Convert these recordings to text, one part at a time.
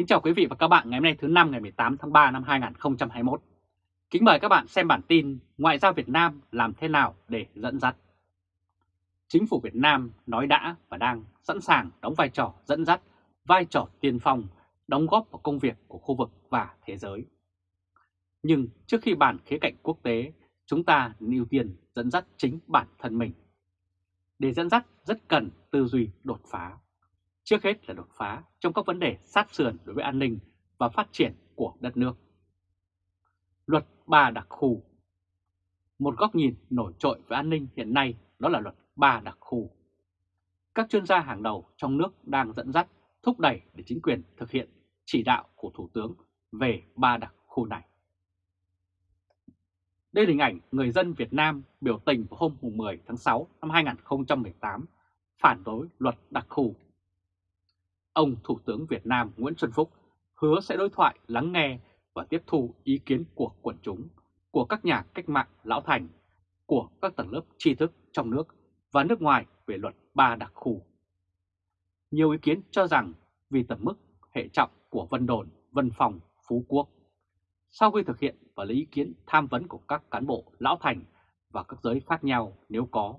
Kính chào quý vị và các bạn ngày hôm nay thứ năm ngày 18 tháng 3 năm 2021. Kính mời các bạn xem bản tin Ngoại giao Việt Nam làm thế nào để dẫn dắt. Chính phủ Việt Nam nói đã và đang sẵn sàng đóng vai trò dẫn dắt, vai trò tiên phong, đóng góp vào công việc của khu vực và thế giới. Nhưng trước khi bàn khía cạnh quốc tế, chúng ta nên ưu tiên dẫn dắt chính bản thân mình. Để dẫn dắt rất cần tư duy đột phá Trước hết là đột phá trong các vấn đề sát sườn đối với an ninh và phát triển của đất nước. Luật ba đặc khu Một góc nhìn nổi trội về an ninh hiện nay đó là luật ba đặc khu. Các chuyên gia hàng đầu trong nước đang dẫn dắt, thúc đẩy để chính quyền thực hiện chỉ đạo của Thủ tướng về ba đặc khu này. Đây là hình ảnh người dân Việt Nam biểu tình vào hôm 10 tháng 6 năm 2018 phản đối luật đặc khu ông Thủ tướng Việt Nam Nguyễn Xuân Phúc hứa sẽ đối thoại lắng nghe và tiếp thu ý kiến của quần chúng, của các nhà cách mạng lão thành, của các tầng lớp tri thức trong nước và nước ngoài về luật ba đặc khu. Nhiều ý kiến cho rằng vì tầm mức hệ trọng của Vân Đồn, Vân Phòng, Phú Quốc, sau khi thực hiện và lấy ý kiến tham vấn của các cán bộ lão thành và các giới khác nhau nếu có,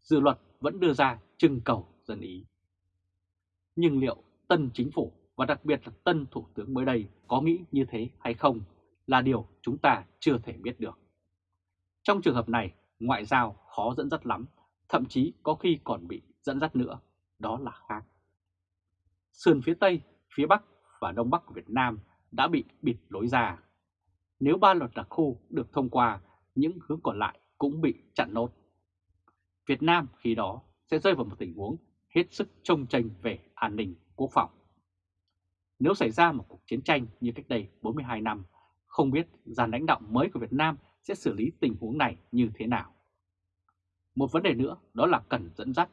dự luật vẫn đưa ra trưng cầu dân ý. Nhưng liệu tân chính phủ và đặc biệt là tân thủ tướng mới đây có nghĩ như thế hay không là điều chúng ta chưa thể biết được. Trong trường hợp này, ngoại giao khó dẫn dắt lắm, thậm chí có khi còn bị dẫn dắt nữa, đó là khác. Sườn phía Tây, phía Bắc và Đông Bắc của Việt Nam đã bị bịt lối ra. Nếu ba luật đặc khu được thông qua, những hướng còn lại cũng bị chặn nốt. Việt Nam khi đó sẽ rơi vào một tình huống hết sức trông tranh về an ninh quốc phòng. Nếu xảy ra một cuộc chiến tranh như cách đây 42 năm, không biết dàn lãnh đạo mới của Việt Nam sẽ xử lý tình huống này như thế nào. Một vấn đề nữa đó là cần dẫn dắt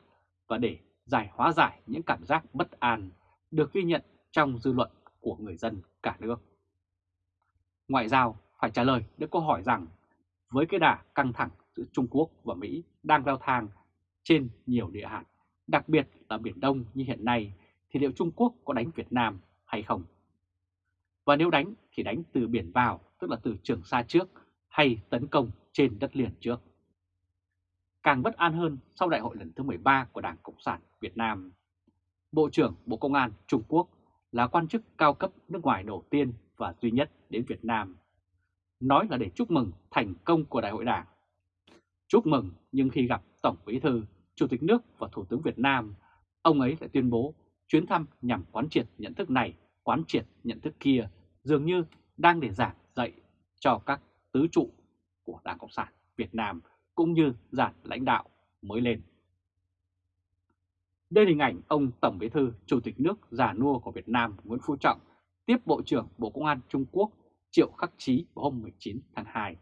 và để giải hóa giải những cảm giác bất an được ghi nhận trong dư luận của người dân cả nước. Ngoại giao phải trả lời được câu hỏi rằng với cái đà căng thẳng giữa Trung Quốc và Mỹ đang leo thang trên nhiều địa hạt, đặc biệt là Biển Đông như hiện nay thì liệu Trung Quốc có đánh Việt Nam hay không? Và nếu đánh thì đánh từ biển vào, tức là từ Trường Sa trước, hay tấn công trên đất liền trước? Càng bất an hơn sau đại hội lần thứ 13 của Đảng Cộng sản Việt Nam. Bộ trưởng Bộ Công an Trung Quốc là quan chức cao cấp nước ngoài đầu tiên và duy nhất đến Việt Nam. Nói là để chúc mừng thành công của Đại hội Đảng. Chúc mừng nhưng khi gặp Tổng Bí Thư, Chủ tịch nước và Thủ tướng Việt Nam, ông ấy lại tuyên bố Chuyến thăm nhằm quán triệt nhận thức này, quán triệt nhận thức kia dường như đang để giảng dạy cho các tứ trụ của Đảng Cộng sản Việt Nam cũng như giản lãnh đạo mới lên. Đây là hình ảnh ông Tổng Bí thư Chủ tịch nước già nua của Việt Nam Nguyễn Phú Trọng tiếp Bộ trưởng Bộ Công an Trung Quốc Triệu Khắc Chí vào hôm 19 tháng 2.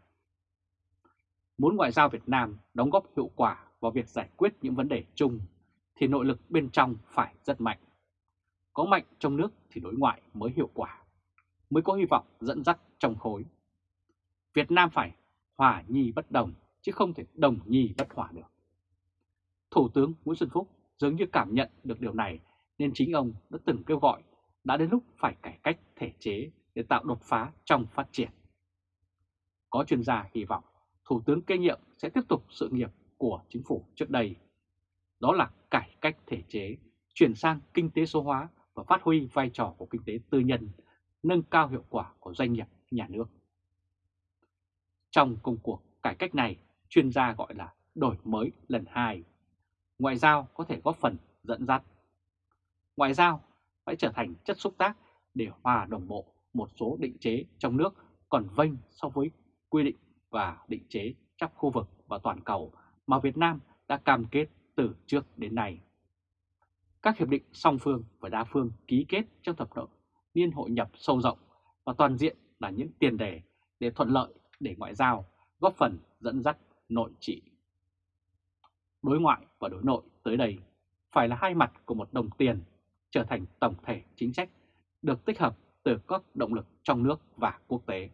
Muốn ngoại giao Việt Nam đóng góp hiệu quả vào việc giải quyết những vấn đề chung thì nội lực bên trong phải rất mạnh. Có mạnh trong nước thì đối ngoại mới hiệu quả, mới có hy vọng dẫn dắt trong khối. Việt Nam phải hòa nhi bất đồng, chứ không thể đồng nhi bất hòa được. Thủ tướng Nguyễn Xuân Phúc dường như cảm nhận được điều này nên chính ông đã từng kêu gọi đã đến lúc phải cải cách thể chế để tạo đột phá trong phát triển. Có chuyên gia hy vọng Thủ tướng kế nhiệm sẽ tiếp tục sự nghiệp của chính phủ trước đây. Đó là cải cách thể chế, chuyển sang kinh tế số hóa và phát huy vai trò của kinh tế tư nhân, nâng cao hiệu quả của doanh nghiệp nhà nước. Trong công cuộc cải cách này, chuyên gia gọi là đổi mới lần hai. Ngoại giao có thể góp phần dẫn dắt. Ngoại giao phải trở thành chất xúc tác để hòa đồng bộ một số định chế trong nước còn vênh so với quy định và định chế trong khu vực và toàn cầu mà Việt Nam đã cam kết từ trước đến nay. Các hiệp định song phương và đa phương ký kết trong thập niên niên hội nhập sâu rộng và toàn diện là những tiền đề để thuận lợi để ngoại giao, góp phần dẫn dắt nội trị. Đối ngoại và đối nội tới đây phải là hai mặt của một đồng tiền trở thành tổng thể chính sách được tích hợp từ các động lực trong nước và quốc tế.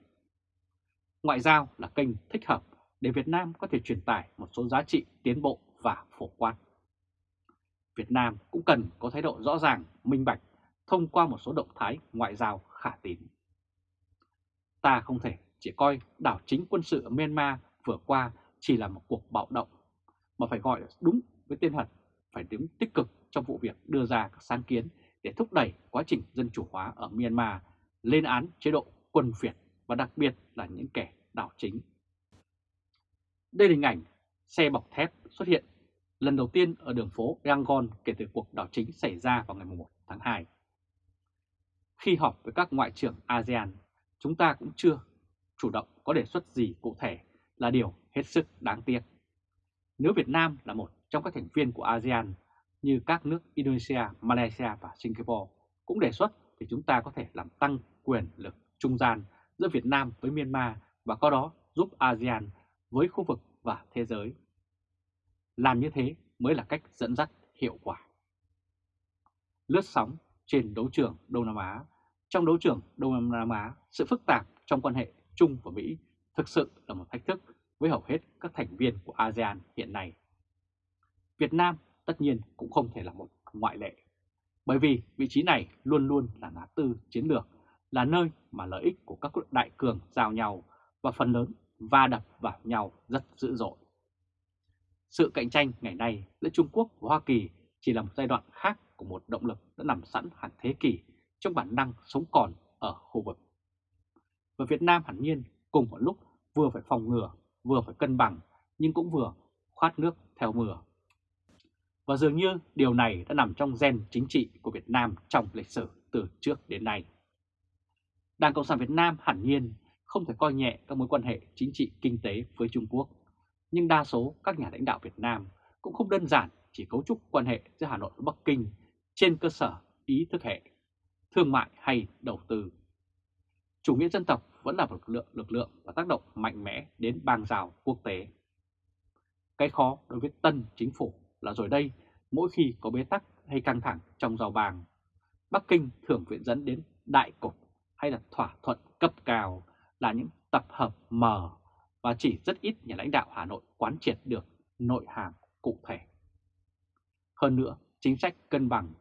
Ngoại giao là kênh thích hợp để Việt Nam có thể truyền tải một số giá trị tiến bộ và phổ quát. Việt Nam cũng cần có thái độ rõ ràng, minh bạch, thông qua một số động thái ngoại giao khả tín. Ta không thể chỉ coi đảo chính quân sự ở Myanmar vừa qua chỉ là một cuộc bạo động, mà phải gọi đúng với tên thật, phải đứng tích cực trong vụ việc đưa ra các sáng kiến để thúc đẩy quá trình dân chủ hóa ở Myanmar, lên án chế độ quân phiệt và đặc biệt là những kẻ đảo chính. Đây là hình ảnh xe bọc thép xuất hiện lần đầu tiên ở đường phố Yangon kể từ cuộc đảo chính xảy ra vào ngày 1 tháng 2. Khi họp với các ngoại trưởng ASEAN, chúng ta cũng chưa chủ động có đề xuất gì cụ thể là điều hết sức đáng tiếc. Nếu Việt Nam là một trong các thành viên của ASEAN như các nước Indonesia, Malaysia và Singapore cũng đề xuất thì chúng ta có thể làm tăng quyền lực trung gian giữa Việt Nam với Myanmar và có đó giúp ASEAN với khu vực và thế giới. Làm như thế mới là cách dẫn dắt hiệu quả. Lướt sóng trên đấu trường Đông Nam Á Trong đấu trường Đông Nam Á, sự phức tạp trong quan hệ Trung và Mỹ thực sự là một thách thức với hầu hết các thành viên của ASEAN hiện nay. Việt Nam tất nhiên cũng không thể là một ngoại lệ, bởi vì vị trí này luôn luôn là ngã tư chiến lược, là nơi mà lợi ích của các đại cường giao nhau và phần lớn va đập vào nhau rất dữ dội. Sự cạnh tranh ngày nay giữa Trung Quốc và Hoa Kỳ chỉ là một giai đoạn khác của một động lực đã nằm sẵn hàng thế kỷ trong bản năng sống còn ở khu vực. Và Việt Nam hẳn nhiên cùng một lúc vừa phải phòng ngừa, vừa phải cân bằng, nhưng cũng vừa khoát nước theo mưa. Và dường như điều này đã nằm trong gen chính trị của Việt Nam trong lịch sử từ trước đến nay. Đảng Cộng sản Việt Nam hẳn nhiên không thể coi nhẹ các mối quan hệ chính trị kinh tế với Trung Quốc, nhưng đa số các nhà lãnh đạo Việt Nam cũng không đơn giản chỉ cấu trúc quan hệ giữa Hà Nội và Bắc Kinh trên cơ sở ý thức hệ, thương mại hay đầu tư. Chủ nghĩa dân tộc vẫn là một lực lượng, lực lượng và tác động mạnh mẽ đến bang rào quốc tế. Cái khó đối với tân chính phủ là rồi đây, mỗi khi có bế tắc hay căng thẳng trong giao bang, Bắc Kinh thường viện dẫn đến đại cục hay là thỏa thuận cấp cao là những tập hợp mờ và chỉ rất ít nhà lãnh đạo Hà Nội quán triệt được nội hàm cụ thể. Hơn nữa, chính sách cân bằng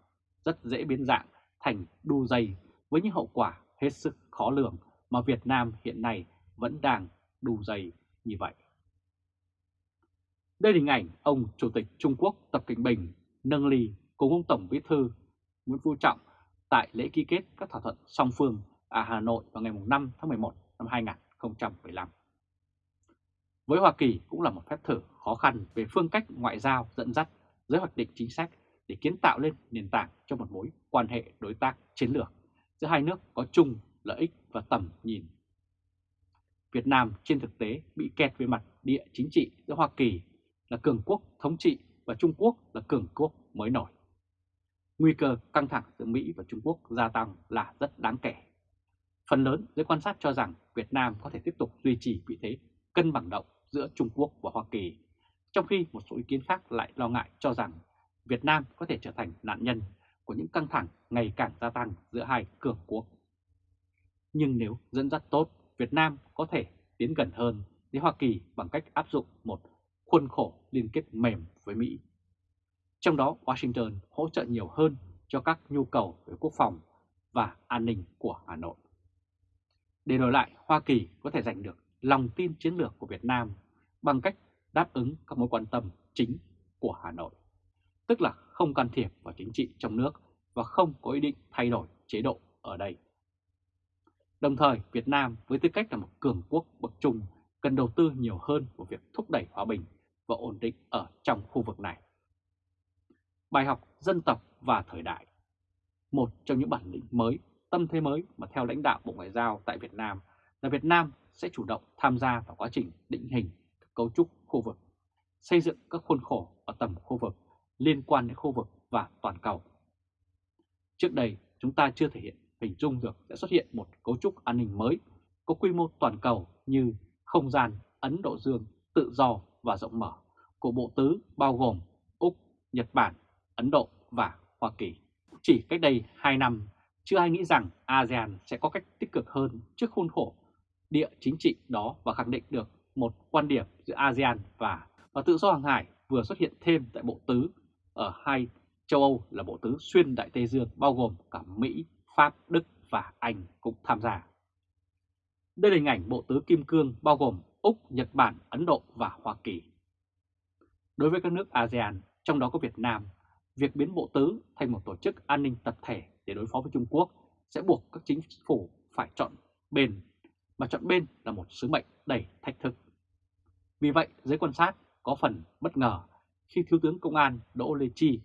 rất dễ biến dạng thành đu dây với những hậu quả hết sức khó lường mà Việt Nam hiện nay vẫn đang đu dây như vậy. Đây là hình ảnh ông Chủ tịch Trung Quốc Tập Cận Bình nâng ly cùng ông Tổng Bí thư Nguyễn Phú Trọng tại lễ ký kết các thỏa thuận song phương ở Hà Nội vào ngày 5 tháng 11 năm 2015. Với Hoa Kỳ cũng là một phép thử khó khăn về phương cách ngoại giao dẫn dắt, giới hoạch định chính sách để kiến tạo lên nền tảng cho một mối quan hệ đối tác chiến lược giữa hai nước có chung lợi ích và tầm nhìn. Việt Nam trên thực tế bị kẹt về mặt địa chính trị giữa Hoa Kỳ là cường quốc thống trị và Trung Quốc là cường quốc mới nổi. Nguy cơ căng thẳng giữa Mỹ và Trung Quốc gia tăng là rất đáng kể. Phần lớn giới quan sát cho rằng Việt Nam có thể tiếp tục duy trì vị thế cân bằng động giữa Trung Quốc và Hoa Kỳ, trong khi một số ý kiến khác lại lo ngại cho rằng Việt Nam có thể trở thành nạn nhân của những căng thẳng ngày càng gia tăng giữa hai cường quốc. Nhưng nếu dẫn dắt tốt, Việt Nam có thể tiến gần hơn với Hoa Kỳ bằng cách áp dụng một khuôn khổ liên kết mềm với Mỹ. Trong đó Washington hỗ trợ nhiều hơn cho các nhu cầu về quốc phòng và an ninh của Hà Nội. Để đổi lại, Hoa Kỳ có thể giành được lòng tin chiến lược của Việt Nam bằng cách đáp ứng các mối quan tâm chính của Hà Nội, tức là không can thiệp vào chính trị trong nước và không có ý định thay đổi chế độ ở đây. Đồng thời, Việt Nam với tư cách là một cường quốc bậc trung cần đầu tư nhiều hơn vào việc thúc đẩy hòa bình và ổn định ở trong khu vực này. Bài học dân tộc và thời đại Một trong những bản lĩnh mới, tâm thế mới mà theo lãnh đạo Bộ Ngoại giao tại Việt Nam là Việt Nam sẽ chủ động tham gia vào quá trình định hình cấu trúc khu vực, xây dựng các khuôn khổ ở tầm khu vực liên quan đến khu vực và toàn cầu. Trước đây, chúng ta chưa thể hiện hình dung được sẽ xuất hiện một cấu trúc an ninh mới có quy mô toàn cầu như không gian Ấn Độ Dương tự do và rộng mở của bộ tứ bao gồm Úc, Nhật Bản, Ấn Độ và Hoa Kỳ. Chỉ cách đây 2 năm, chưa ai nghĩ rằng ASEAN sẽ có cách tích cực hơn trước khuôn khổ địa chính trị đó và khẳng định được một quan điểm giữa ASEAN và, và tự do hàng hải vừa xuất hiện thêm tại Bộ Tứ ở hai châu Âu là bộ tứ xuyên Đại Tây Dương bao gồm cả Mỹ, Pháp, Đức và Anh cũng tham gia. Đây là hình ảnh bộ tứ Kim Cương bao gồm Úc, Nhật Bản, Ấn Độ và Hoa Kỳ. Đối với các nước ASEAN, trong đó có Việt Nam, việc biến bộ tứ thành một tổ chức an ninh tập thể để đối phó với Trung Quốc sẽ buộc các chính phủ phải chọn bên, mà chọn bên là một sứ mệnh đầy thách thức. Vì vậy, giới quan sát có phần bất ngờ khi Thiếu tướng Công an Đỗ Lê Chi,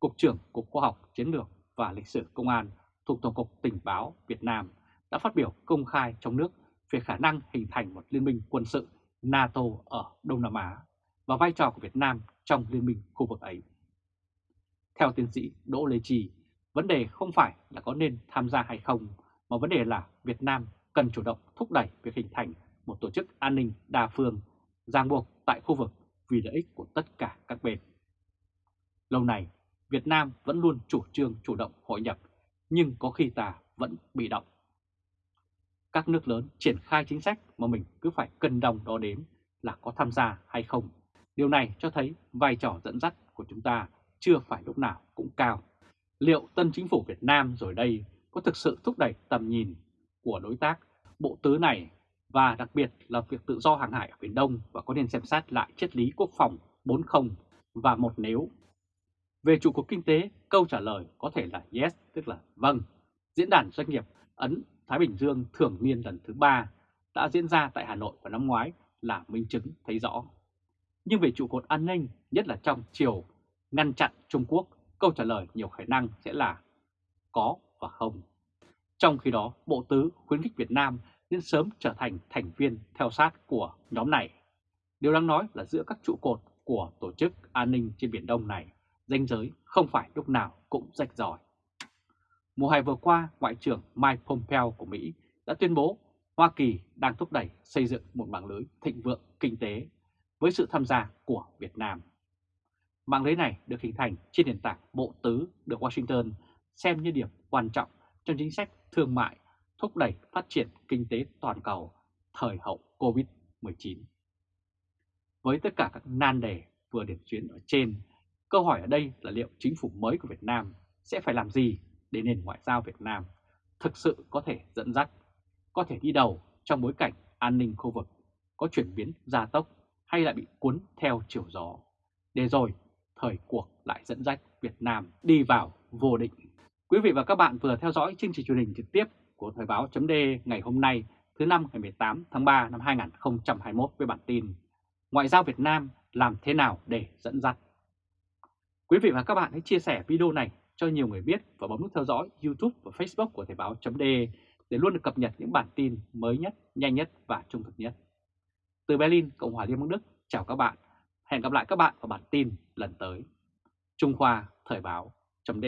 Cục trưởng Cục Khoa học Chiến lược và Lịch sử Công an thuộc Tổng cục Tình báo Việt Nam đã phát biểu công khai trong nước về khả năng hình thành một liên minh quân sự NATO ở Đông Nam Á và vai trò của Việt Nam trong liên minh khu vực ấy. Theo tiến sĩ Đỗ Lê Trì, vấn đề không phải là có nên tham gia hay không, mà vấn đề là Việt Nam cần chủ động thúc đẩy việc hình thành một tổ chức an ninh đa phương ràng buộc tại khu vực vì lợi ích của tất cả các bên. Lâu nay, Việt Nam vẫn luôn chủ trương chủ động hội nhập, nhưng có khi ta vẫn bị động. Các nước lớn triển khai chính sách mà mình cứ phải cân đồng đo đếm là có tham gia hay không. Điều này cho thấy vai trò dẫn dắt của chúng ta chưa phải lúc nào cũng cao. Liệu tân chính phủ Việt Nam rồi đây có thực sự thúc đẩy tầm nhìn của đối tác bộ tứ này và đặc biệt là việc tự do hàng hải ở Biển Đông và có nên xem xét lại triết lý quốc phòng 40 và một nếu. Về trụ cột kinh tế, câu trả lời có thể là yes, tức là vâng. Diễn đàn doanh nghiệp Ấn Thái Bình Dương thường niên lần thứ ba đã diễn ra tại Hà Nội vào năm ngoái là minh chứng thấy rõ. Nhưng về trụ cột an ninh, nhất là trong chiều ngăn chặn Trung Quốc, câu trả lời nhiều khả năng sẽ là có và không. Trong khi đó, Bộ Tứ khuyến khích Việt Nam nên sớm trở thành thành viên theo sát của nhóm này. Điều đáng nói là giữa các trụ cột của tổ chức an ninh trên Biển Đông này, danh giới không phải lúc nào cũng rạch ròi. Mùa hè vừa qua, Ngoại trưởng Mike Pompeo của Mỹ đã tuyên bố Hoa Kỳ đang thúc đẩy xây dựng một mạng lưới thịnh vượng kinh tế với sự tham gia của Việt Nam. Mạng lưới này được hình thành trên nền tảng bộ tứ được Washington xem như điểm quan trọng trong chính sách thương mại thúc đẩy phát triển kinh tế toàn cầu thời hậu COVID-19. Với tất cả các nan đề vừa điểm chuyến ở trên, câu hỏi ở đây là liệu chính phủ mới của Việt Nam sẽ phải làm gì để nền ngoại giao Việt Nam thực sự có thể dẫn dắt, có thể đi đầu trong bối cảnh an ninh khu vực, có chuyển biến gia tốc hay lại bị cuốn theo chiều gió, để rồi thời cuộc lại dẫn dắt Việt Nam đi vào vô định. Quý vị và các bạn vừa theo dõi chương trình truyền hình trực tiếp của Thời báo chấm ngày hôm nay thứ năm ngày 18 tháng 3 năm 2021 với bản tin Ngoại giao Việt Nam làm thế nào để dẫn dắt. Quý vị và các bạn hãy chia sẻ video này cho nhiều người biết và bấm nút theo dõi YouTube và Facebook của Thời báo chấm để luôn được cập nhật những bản tin mới nhất, nhanh nhất và trung thực nhất. Từ Berlin, Cộng hòa Liên bang Đức, chào các bạn. Hẹn gặp lại các bạn vào bản tin lần tới. Trung Khoa Thời báo chấm